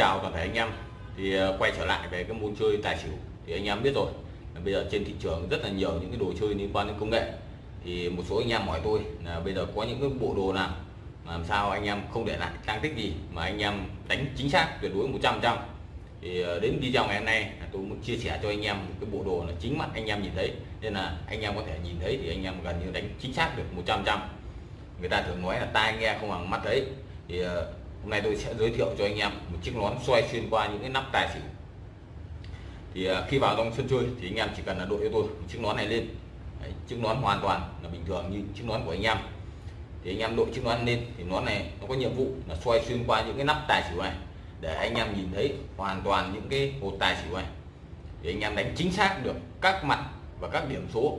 chào toàn thể anh em. Thì ờ, quay trở lại về cái môn chơi tài xỉu thì anh em biết rồi. Bây giờ trên thị trường rất là nhiều những cái đồ chơi liên quan đến công nghệ. Thì một số anh em hỏi tôi là bây giờ có những cái bộ đồ nào làm sao anh em không để lại trang tích gì mà anh em đánh chính xác tuyệt đối 100 trăm thì ờ, đến video ngày hôm nay tôi muốn chia sẻ cho anh em một cái bộ đồ là chính mắt anh em nhìn thấy. Nên là anh em có thể nhìn thấy thì anh em gần như đánh chính xác được 100 trăm người ta thường nói là tai nghe không bằng mắt thấy thì ờ, hôm nay tôi sẽ giới thiệu cho anh em một chiếc nón xoay xuyên qua những cái nắp tài xỉu. Thì à, khi vào trong sân chơi thì anh em chỉ cần là đội cho tôi một chiếc nón này lên. Đấy, chiếc nón hoàn toàn là bình thường như chiếc nón của anh em. Thì anh em đội chiếc nón lên thì nón này nó có nhiệm vụ là xoay xuyên qua những cái nắp tài xỉu này để anh em nhìn thấy hoàn toàn những cái hột tài xỉu này. Thì anh em đánh chính xác được các mặt và các điểm số.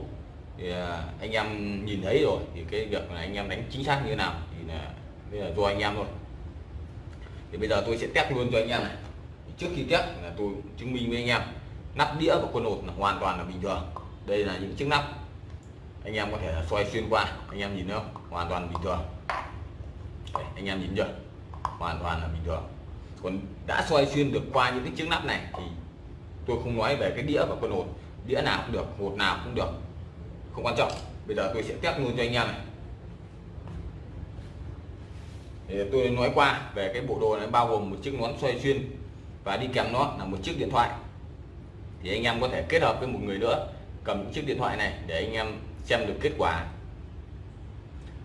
Thì à, anh em nhìn thấy rồi thì cái việc là anh em đánh chính xác như thế nào thì là, là do anh em thôi thì bây giờ tôi sẽ test luôn cho anh em này. Trước khi test là tôi chứng minh với anh em nắp đĩa và quân hột là hoàn toàn là bình thường. Đây là những chiếc nắp. Anh em có thể là xoay xuyên qua anh em nhìn thấy không? Hoàn toàn bình thường. Đây, anh em nhìn chưa? Hoàn toàn là bình thường. Còn đã xoay xuyên được qua những cái chiếc nắp này thì tôi không nói về cái đĩa và quân hột. Đĩa nào cũng được hột nào cũng được. Không quan trọng. Bây giờ tôi sẽ test luôn cho anh em này thì tôi nói qua về cái bộ đồ này, bao gồm một chiếc nón xoay xuyên và đi kèm nó là một chiếc điện thoại. Thì anh em có thể kết hợp với một người nữa, cầm chiếc điện thoại này để anh em xem được kết quả.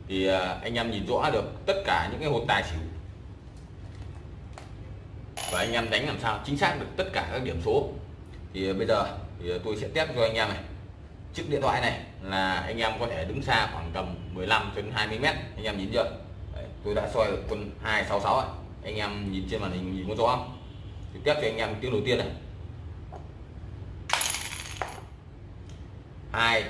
Thì à, anh em nhìn rõ được tất cả những cái hột tài xỉu. Và anh em đánh làm sao chính xác được tất cả các điểm số. Thì à, bây giờ thì tôi sẽ test cho anh em này. Chiếc điện thoại này là anh em có thể đứng xa khoảng tầm 15 đến 20 mét. Anh em nhìn chưa? Tôi đã soi được quân 266 ấy. anh em nhìn trên màn hình nhìn có rõ không? Thì tiếp cho anh em tiếng đầu tiên này. Hai,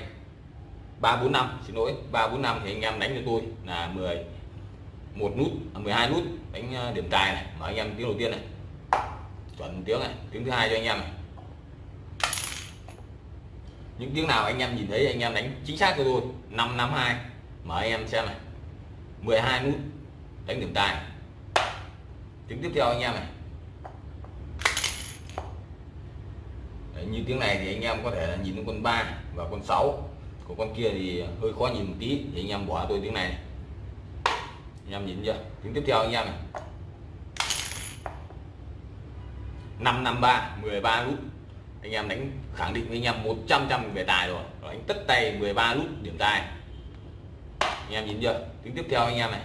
ba, bốn, năm. Xin lỗi, ba, bốn, năm thì anh em đánh cho tôi là 10 một nút à, 12 nút. Đánh à, điểm tài này, mà anh em tiếng đầu tiên này. Chuẩn tiếng này, tiếng thứ hai cho anh em này. Những tiếng nào anh em nhìn thấy, anh em đánh chính xác cho tôi. 552 mở anh em xem này. 12 nút đánh điểm tài. Tiếng tiếp theo anh em này. Đấy, như tiếng này thì anh em có thể là nhìn con 3 và con 6 của con kia thì hơi khó nhìn một tí thì anh em bỏ tôi tiếng này, này. anh em nhìn chưa? Tiếng tiếp theo anh em này. 553 13 nút anh em đánh khẳng định với anh em 100 trăm về tài rồi. Rồi anh tất tay 13 nút điểm tài. Anh em nhìn chưa? Tiếng tiếp theo anh em này.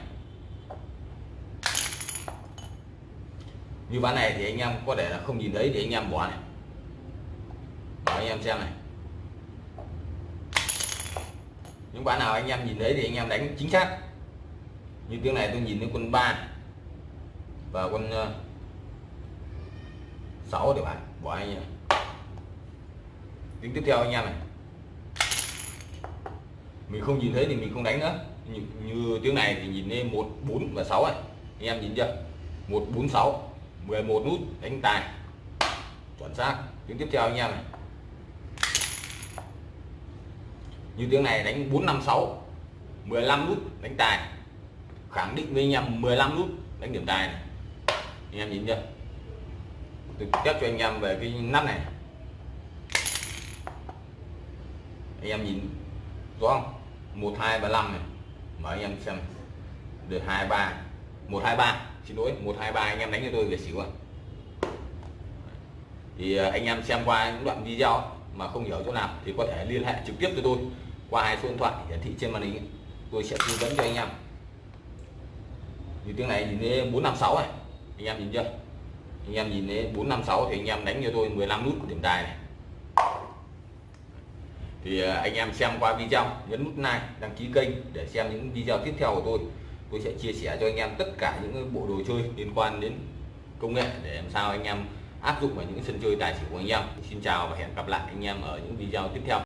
Như ván này thì anh em có thể là không nhìn thấy thì anh em bỏ này. Bỏ anh em xem này. Những ván nào anh em nhìn thấy thì anh em đánh chính xác. Như tiếng này tôi nhìn thấy quân 3 và quân 6 để bạn bỏ anh em. Tiếng tiếp theo anh em này. Mình không nhìn thấy thì mình không đánh nữa. Như, như tiếng này thì nhìn thấy một bốn và sáu này. Anh em nhìn chưa? Một bốn sáu. 11 nút, đánh tài. Chuẩn xác. Tiếng tiếp theo anh em này. Như tiếng này đánh 456 15 nút, đánh tài. Khẳng định với anh em 15 nút, đánh điểm tài này. Anh em nhìn chưa? Tôi test cho anh em về cái nắp này. Anh em nhìn rõ không? Một, hai, ba, năm này. Mở anh em xem. Được, hai, ba một hai ba. Xin lỗi, một hai ba, anh em đánh cho tôi về xỉu ạ thì à, anh em xem qua những đoạn video mà không hiểu chỗ nào thì có thể liên hệ trực tiếp cho tôi qua hai số điện thoại hiển thị trên màn hình tôi sẽ tư vấn cho anh em. Như tiếng này nhìn thấy 456 này, anh em nhìn chưa? Anh em nhìn thấy 456 thì anh em đánh cho tôi 15 nút của điểm tài này. Thì à, anh em xem qua video, nhấn nút like, đăng ký kênh để xem những video tiếp theo của tôi tôi sẽ chia sẻ cho anh em tất cả những bộ đồ chơi liên quan đến công nghệ để làm sao anh em áp dụng vào những sân chơi tài xỉu của anh em. Xin chào và hẹn gặp lại anh em ở những video tiếp theo.